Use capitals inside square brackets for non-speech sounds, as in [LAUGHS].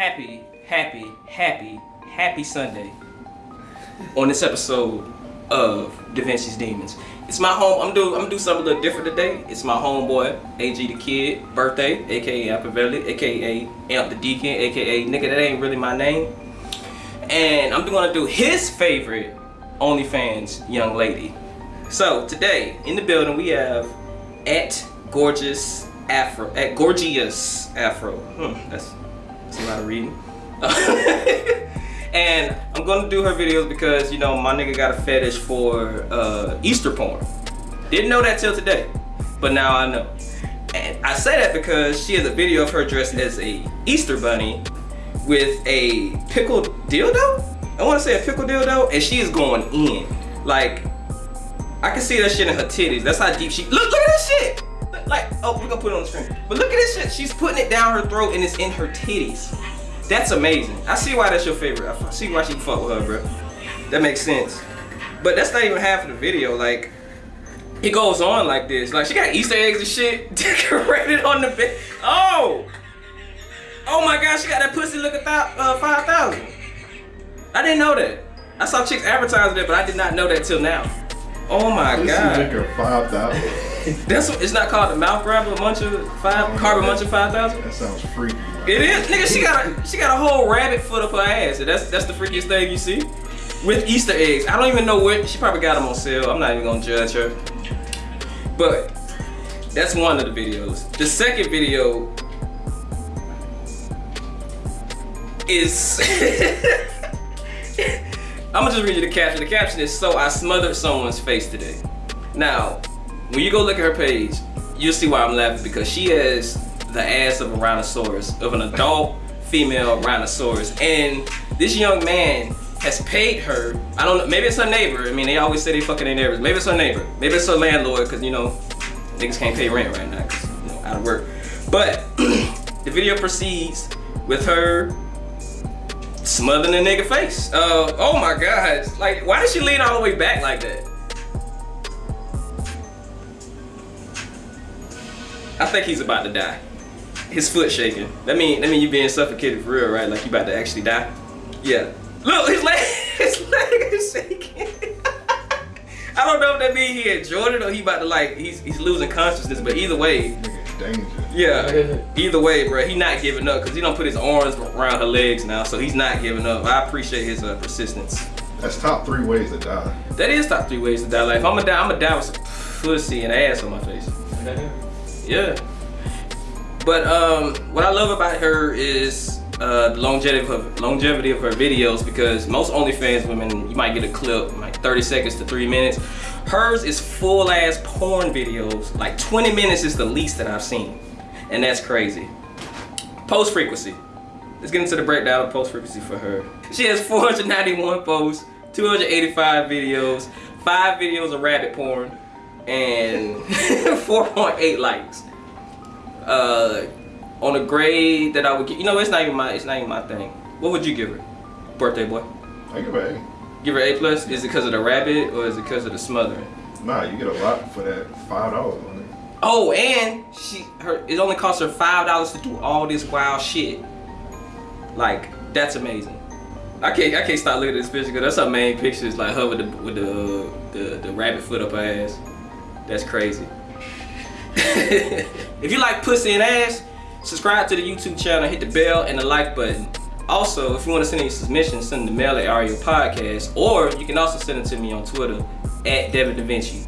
happy, happy, happy, happy Sunday on this episode of Da Vinci's Demons. It's my home. I'm do I'm gonna do something a little different today. It's my homeboy, AG the Kid, birthday, aka Ampavelli, aka Amp the Deacon, aka nigga that ain't really my name. And I'm gonna do his favorite OnlyFans young lady. So today in the building we have at gorgeous afro at gorgeous afro. Hmm, that's that's a lot of reading. [LAUGHS] and I'm gonna do her videos because you know my nigga got a fetish for uh, Easter porn. Didn't know that till today, but now I know. And I say that because she has a video of her dressed as a Easter bunny with a pickled dildo. I want to say a pickle dildo, and she is going in. Like, I can see that shit in her titties. That's how deep she. Look, look at this shit. Like, oh, we're gonna put it on the screen. But look at this shit. She's putting it down her throat, and it's in her titties. That's amazing. I see why that's your favorite. I see why she fuck with her, bro. That makes sense. But that's not even half of the video. Like, it goes on like this. Like, she got Easter eggs and shit [LAUGHS] decorated on the bed. Oh! Oh my gosh, she got that pussy looking uh, 5,000. I didn't know that. I saw chicks advertising it, but I did not know that till now. Oh my pussy god. Pussy 5,000. That's what, it's not called the mouth grabber muncher five carbon muncher five thousand. That sounds freaky. It is, nigga. She got a she got a whole rabbit foot up her ass. That's that's the freakiest thing you see. With Easter eggs, I don't even know what she probably got them on sale. I'm not even gonna judge her. But that's one of the videos. The second video is [LAUGHS] I'm gonna just read you the caption. The caption is so I smothered someone's face today. Now, when you go look at her page, you'll see why I'm laughing because she has the ass of a rhinoceros, of an adult female rhinoceros. And this young man has paid her, I don't know, maybe it's her neighbor. I mean, they always say they fucking their neighbors. Maybe it's her neighbor. Maybe it's her landlord because, you know, niggas can't pay rent right now because, you know, out of work. But [CLEARS THROAT] the video proceeds with her smothering a nigga face. Uh, oh my God. Like, why did she lean all the way back like that? I think he's about to die. His foot shaking. That mean that mean you being suffocated for real, right? Like you about to actually die. Yeah. Look, his leg, [LAUGHS] his leg is shaking. [LAUGHS] I don't know if that means he enjoyed it or he about to like he's he's losing consciousness. But either way, danger. Yeah. Either way, bro, he not giving up because he don't put his arms around her legs now, so he's not giving up. I appreciate his uh, persistence. That's top three ways to die. That is top three ways to die. Like if I'm gonna die, I'm gonna die with some pussy and ass on my face. Yeah. But um, what I love about her is uh, the longevity of her, longevity of her videos because most OnlyFans women, you might get a clip like 30 seconds to three minutes. Hers is full ass porn videos. Like 20 minutes is the least that I've seen. And that's crazy. Post frequency. Let's get into the breakdown of post frequency for her. She has 491 posts, 285 videos, five videos of rabbit porn, and [LAUGHS] 4.8 likes. Uh, on a grade that I would give, you know, it's not even my, it's not even my thing. What would you give her, birthday boy? I give her A. Give her A plus. Is it because of the rabbit or is it because of the smothering? Nah, you get a lot for that five dollars on it. Oh, and she, her, it only cost her five dollars to do all this wild shit. Like, that's amazing. I can't, I can't stop looking at this picture because that's her main picture. Is like her with the, with the, the, the rabbit foot up her ass. That's crazy. [LAUGHS] if you like pussy and ass, subscribe to the YouTube channel, hit the bell and the like button. Also, if you want to send any submissions, send them to mail at Ario Podcast, or you can also send it to me on Twitter at Devin Da Vinci.